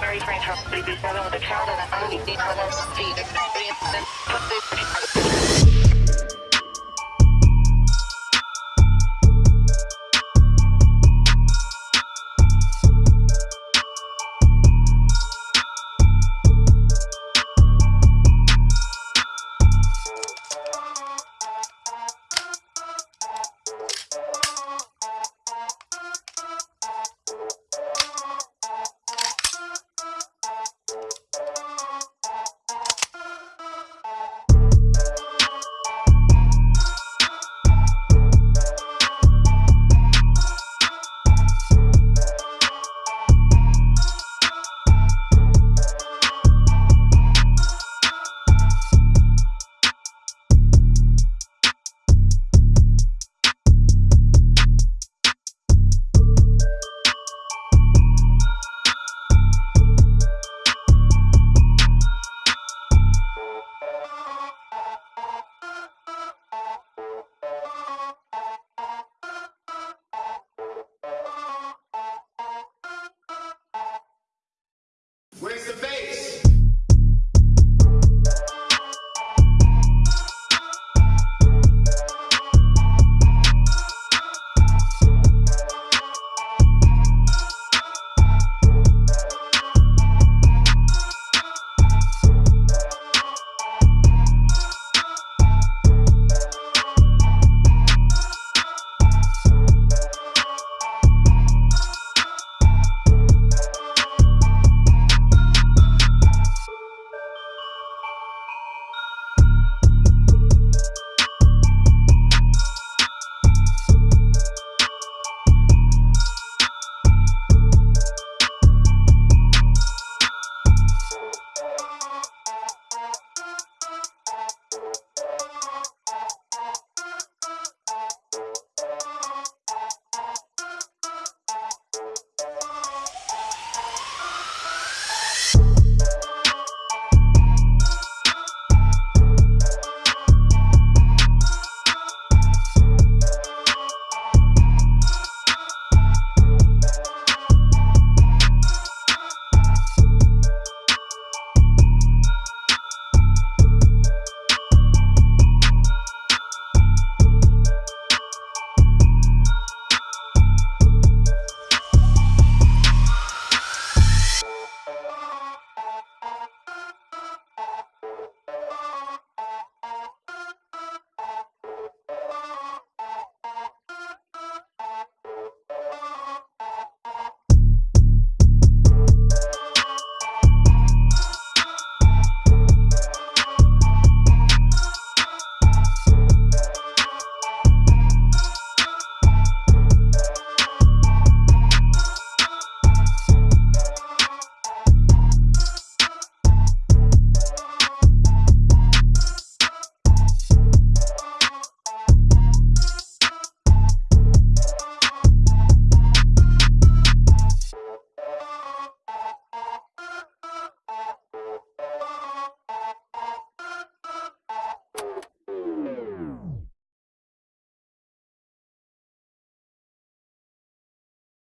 Mary Frank from 37 with a child and a 30 feet.